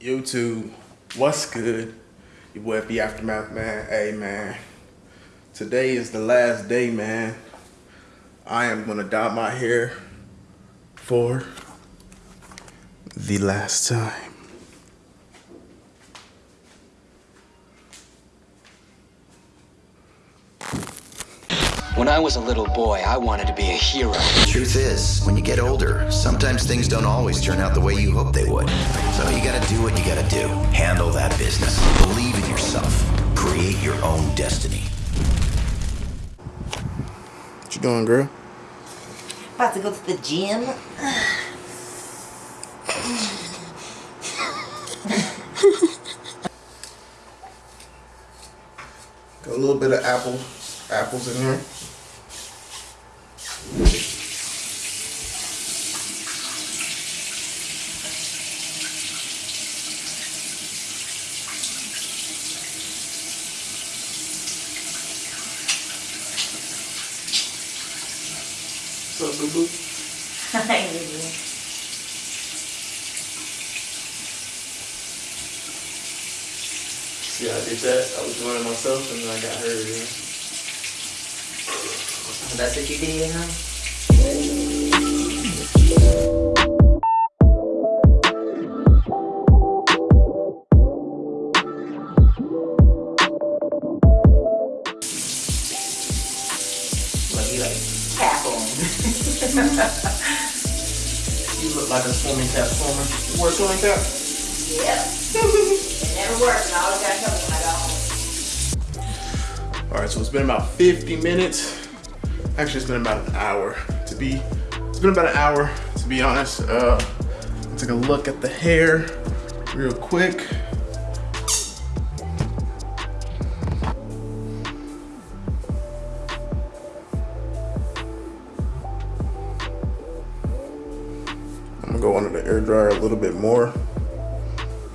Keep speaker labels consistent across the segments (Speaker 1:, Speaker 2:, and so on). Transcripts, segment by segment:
Speaker 1: YouTube, what's good? Your boy F Aftermath, man. Hey, man. Today is the last day, man. I am gonna dye my hair for the last time.
Speaker 2: When I was a little boy, I wanted to be a hero.
Speaker 3: Truth is, when you get older, sometimes things don't always turn out the way you hope they would. So you gotta do what you gotta do. Handle that business. Believe in yourself. Create your own destiny.
Speaker 1: What you doing, girl?
Speaker 4: About to go to the gym.
Speaker 1: Got a little bit of apple, apples in here. What's up, boo boo?
Speaker 4: I really.
Speaker 1: See, I did that. I was doing it myself, and then I got hurt. Yeah.
Speaker 4: That's what you did, huh?
Speaker 1: You look like a swimming cap swimmer. You wear a swimming cap?
Speaker 4: Yep. it never works, and I always gotta tell me when I don't.
Speaker 1: All right, so it's been about 50 minutes. Actually, it's been about an hour to be. It's been about an hour to be honest. Uh, take a look at the hair real quick. Go under the air dryer a little bit more,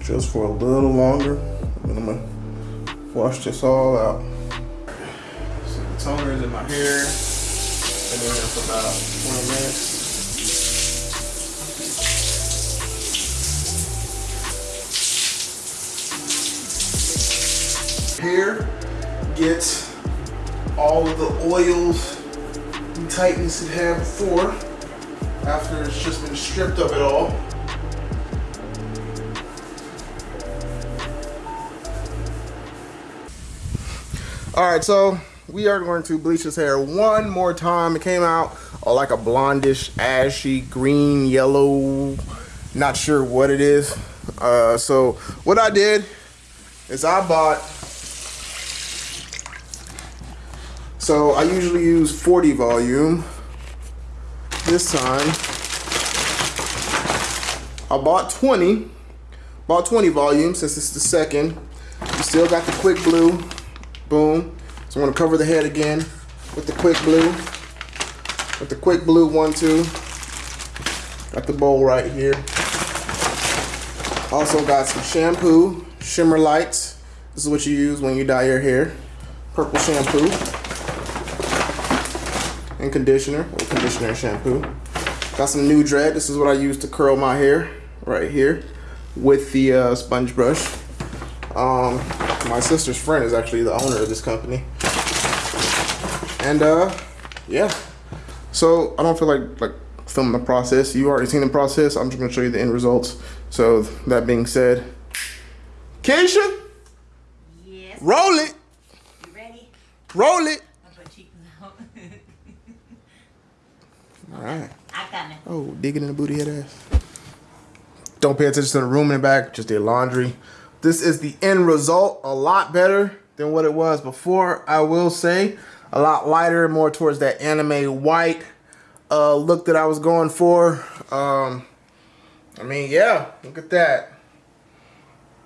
Speaker 1: just for a little longer. And I'm gonna wash this all out. So the toner is in my hair. Been in there for about 20 minutes. Here, gets all of the oils and tightness it had before after it's just been stripped of it all. All right, so we are going to bleach his hair one more time. It came out like a blondish, ashy, green, yellow, not sure what it is. Uh, so what I did is I bought, so I usually use 40 volume. This time, I bought 20, bought 20 volumes since it's the second. You still got the quick blue, boom. So I'm gonna cover the head again with the quick blue, with the quick blue one, two. Got the bowl right here. Also got some shampoo, shimmer lights. This is what you use when you dye your hair. Purple shampoo and conditioner, or conditioner and shampoo. Got some NuDred. This is what I use to curl my hair right here with the uh, sponge brush. Um, my sister's friend is actually the owner of this company. And uh, yeah. So I don't feel like like filming the process. You already seen the process. I'm just gonna show you the end results. So that being said, Keisha,
Speaker 4: Yes.
Speaker 1: roll it,
Speaker 4: You ready?
Speaker 1: roll it.
Speaker 4: I'll put cheeks out.
Speaker 1: All right.
Speaker 4: I got it.
Speaker 1: Oh, digging in the booty head ass. Don't pay attention to the room in the back. Just did laundry. This is the end result. A lot better than what it was before. I will say, a lot lighter, more towards that anime white uh, look that I was going for. Um, I mean, yeah, look at that.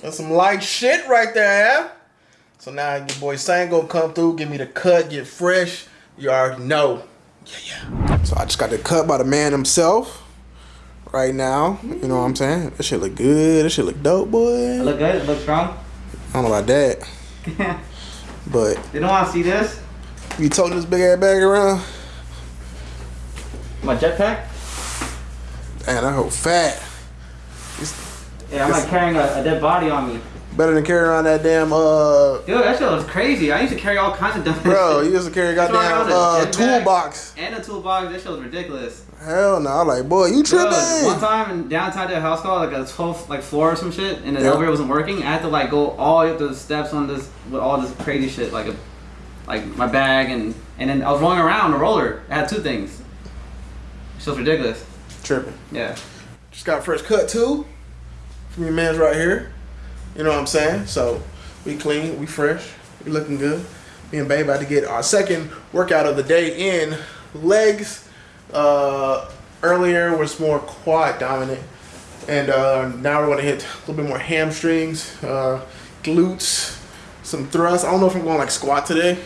Speaker 1: That's some light shit right there, yeah. So now your boy Sang gonna come through, give me the cut, get fresh. You already know. Yeah, yeah. So I just got the cut by the man himself right now. You know what I'm saying? That shit look good. That shit look dope, boy.
Speaker 5: Look good. It look strong.
Speaker 1: I don't know about that. But
Speaker 5: They don't want to see this?
Speaker 1: you toting this big ass bag around?
Speaker 5: My jetpack?
Speaker 1: Man, I hope fat. It's
Speaker 5: Yeah, I'm like carrying a, a dead body on me.
Speaker 1: Better than carrying around that damn uh
Speaker 5: Dude, that shit was crazy. I used to carry all kinds of dumb
Speaker 1: bro,
Speaker 5: shit.
Speaker 1: you used to carry a
Speaker 5: That's why I
Speaker 1: goddamn
Speaker 5: got a
Speaker 1: uh toolbox.
Speaker 5: And a toolbox. That shit was ridiculous.
Speaker 1: Hell no, I'm like, boy, you
Speaker 5: Dude, one time in downtown to a house call, like a 12th like floor or some shit, and the
Speaker 1: Yeah.
Speaker 5: elevator wasn't working. I had to like go all the way up the steps on this with all this crazy shit, like a, like my bag and and then I was rolling around a roller. I had two things. It was ridiculous.
Speaker 1: Tripping.
Speaker 5: Yeah.
Speaker 1: Just got fresh cut too. From your man's right here. You know what I'm saying? So we clean, we fresh, we looking good. Me and Babe about to get our second workout of the day in legs. Uh, earlier was more quad dominant. And uh, now we're gonna hit a little bit more hamstrings, uh, glutes, some thrusts. I don't know if I'm going like squat today,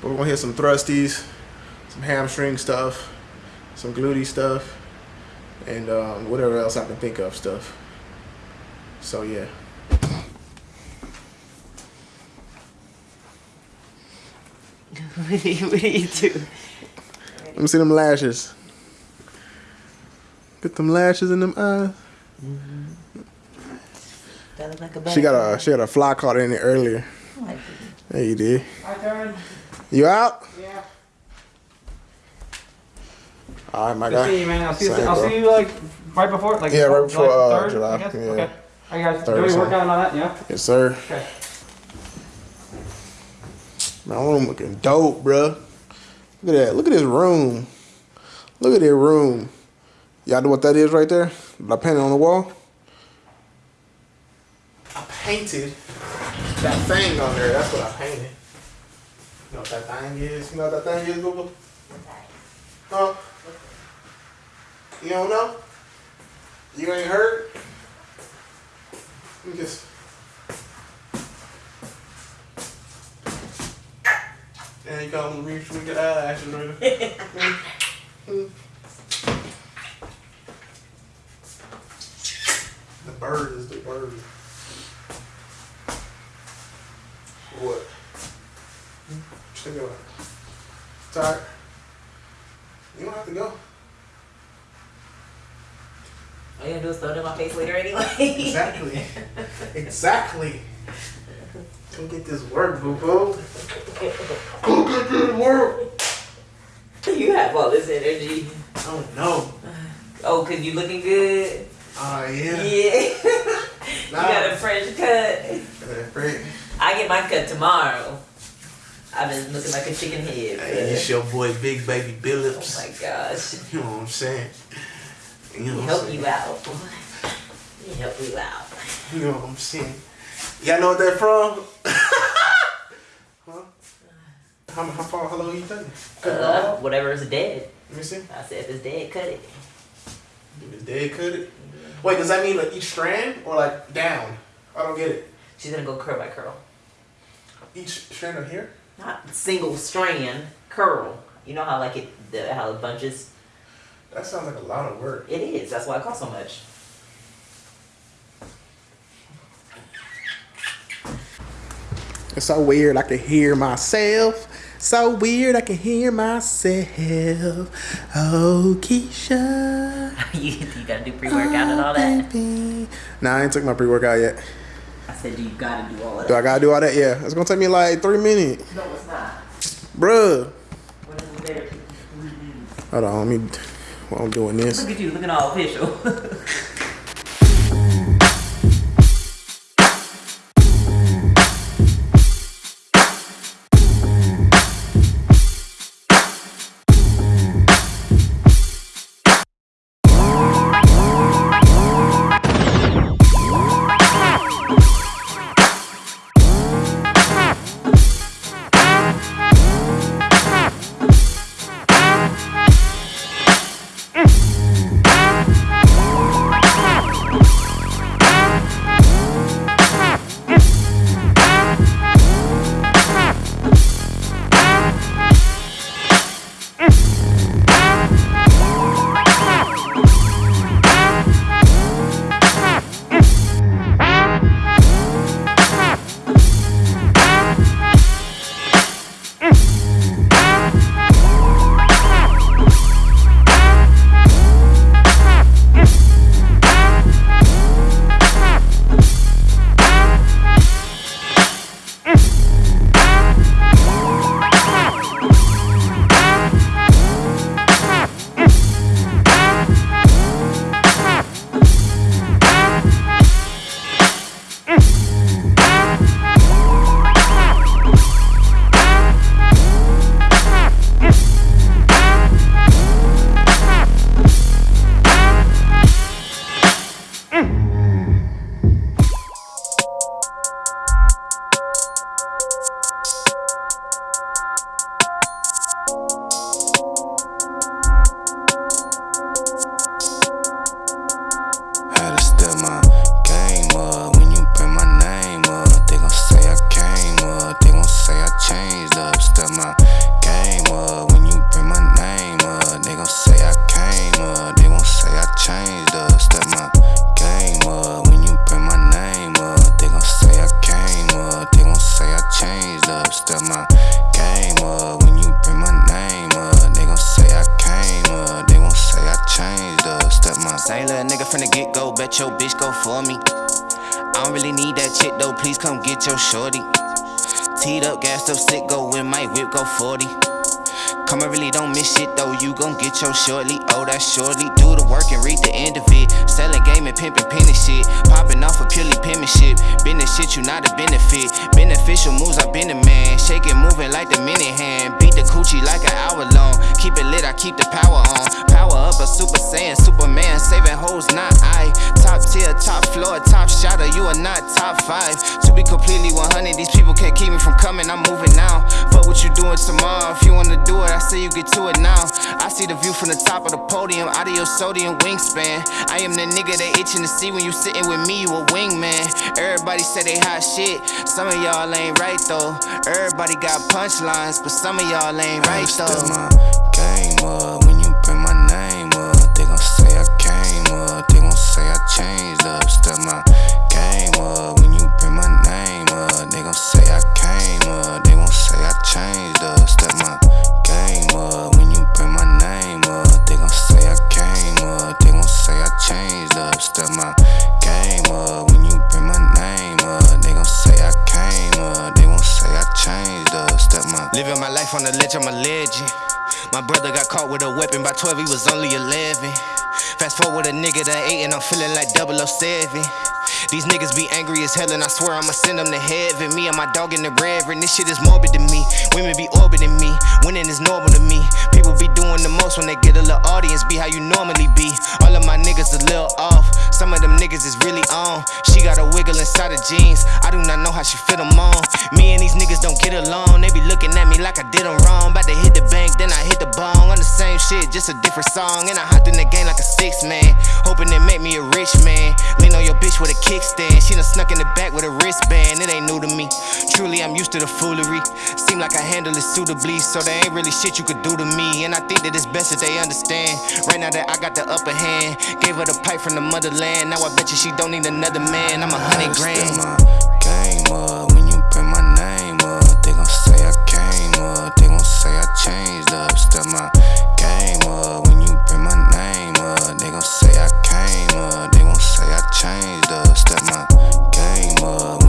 Speaker 1: but we're gonna hit some thrusties, some hamstring stuff, some glutey stuff and um, whatever else I can think of stuff. So yeah.
Speaker 6: What, do you, what do you do?
Speaker 1: Let me see them lashes. Get them lashes in them eyes.
Speaker 6: That look like a
Speaker 1: She got a she had a fly caught in it earlier.
Speaker 6: a.
Speaker 1: There you did.
Speaker 5: My turn.
Speaker 1: You out?
Speaker 5: Yeah.
Speaker 1: All right, my
Speaker 5: Good see you, man. I'll see you. I'll
Speaker 1: bro.
Speaker 5: see you like right before, like
Speaker 1: Yeah, right before, uh,
Speaker 5: third,
Speaker 1: July,
Speaker 5: I guess.
Speaker 1: yeah.
Speaker 5: Okay. All right, guys.
Speaker 1: Third
Speaker 5: Do
Speaker 1: or
Speaker 5: your
Speaker 1: something.
Speaker 5: workout and all that. Yeah.
Speaker 1: Yes, sir.
Speaker 5: Okay.
Speaker 1: My room looking dope, bruh. Look at that. Look at this room. Look at that room. Y'all know what that is right there? That I painted on the wall? I painted that thing on there. That's what I painted. You know what that thing is? You know what that thing is, Google? Huh? You don't know? You ain't heard? Just. And you come reach we get eyelashes right The bird is the bird. What? Check it out. Tired? You don't have to go.
Speaker 6: All you gonna do is throw it in my face later anyway.
Speaker 1: Exactly. exactly. Go get this work, boo boo. Go get this work.
Speaker 6: you have all this energy.
Speaker 1: Oh no.
Speaker 6: Oh, cause you looking good.
Speaker 1: Oh yeah.
Speaker 6: Yeah. you got a fresh cut.
Speaker 1: Yeah,
Speaker 6: I get my cut tomorrow. I've been looking like a chicken head.
Speaker 1: Hey, it's your boy Big Baby
Speaker 6: billips
Speaker 1: oh
Speaker 6: my gosh.
Speaker 1: You know what I'm saying? You know
Speaker 6: He help
Speaker 1: saying?
Speaker 6: you out. He help you out.
Speaker 1: You know what I'm saying? Y'all know what that from? huh? How, how far, how long are you taking? Cut
Speaker 6: Uh, whatever is dead.
Speaker 1: Let me see.
Speaker 6: I said if it's dead, cut it.
Speaker 1: If it's dead, cut it. Wait, does that mean like each strand or like down? I don't get it.
Speaker 6: She's gonna go curl by curl.
Speaker 1: Each strand of hair?
Speaker 6: Not single strand, curl. You know how like it, the, how it bunches?
Speaker 1: That sounds like a lot of work.
Speaker 6: It is. That's why it costs so much.
Speaker 1: It's so weird I can hear myself. So weird I can hear myself. Oh, Keisha.
Speaker 6: you, you gotta do pre-workout and all that.
Speaker 1: Oh, baby. Nah, I ain't took my pre-workout yet.
Speaker 6: I said, do you gotta do all of
Speaker 1: Do I gotta do all that? Yeah. It's gonna take me like three minutes.
Speaker 6: No, it's not.
Speaker 1: Bruh.
Speaker 6: When is it?
Speaker 1: Hold on, let me while I'm doing this.
Speaker 6: Look at you, looking all official.
Speaker 7: bet your bitch go for me. I don't really need that chick though, please come get your shorty. Teed up, gassed up, sick, go with my whip, go 40. Come, I really don't miss shit though, you gon' get your shortly. Oh, that's shortly. Do the work and read the end of it. Selling game and pimping penny shit. Popping off of purely penmanship. Business shit, you not a benefit. Beneficial moves, I been a man. Shaking, moving like the mini hand. Beat the coochie like an hour long. Keep it lit, I keep the power on. Power up, a super saiyan, Superman. Saving hoes, not I. Top tier, top floor, top shotter. You are not top five. To be completely 100, these people can't keep me from coming. I'm moving now. Fuck what you doing tomorrow. If you wanna do it, I say you get to it now. I see the view from the top of the podium, out of your sodium wingspan. I am the nigga they itching to see when you sitting with me, you a wingman. Everybody say they hot shit, some of y'all ain't right though. Everybody got punchlines, but some of y'all ain't right though.
Speaker 8: My
Speaker 7: brother got caught with a weapon by 12, he was only 11. Fast forward a nigga to 8 and I'm feeling like 007. These niggas be angry as hell and I swear I'ma send them to heaven. Me and my dog in the reverend, this shit is morbid to me. Women be orbiting me, winning is normal to me. People be doing the most when they get a little audience, be how you normally be. All of my niggas a little off, some of them niggas is really on. She got a wiggle inside her jeans, I do not know how she fit them on. Me and these niggas don't get along, they be looking at me like I did them wrong. About to hit the bank, then I hit the bong. On the same shit, just a different song. And I hopped in the game like a six man, hoping it make me a rich man. Lean on your bitch with a kickstand, she done snuck in the back with a wristband. It ain't new to me, truly I'm used to the foolery. Seem like I handle it suitably, so there ain't really shit you could do to me. And I think that it's best that they understand. Right now that I got the upper hand, gave her the pipe from the motherland. Now I bet you she don't need another man. I'm a hundred grand.
Speaker 8: my game up when you bring my name up. They gon' say I came up. They gon' say I changed up. Step my game up when you bring my name up. They gon' say I came up. They I changed up. Step my game up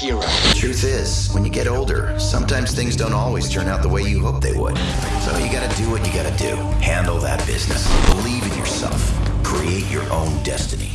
Speaker 2: hero.
Speaker 3: Truth is, when you get older, sometimes things don't always turn out the way you hope they would. So you gotta do what you gotta do. Handle that business. Believe in yourself. Create your own destiny.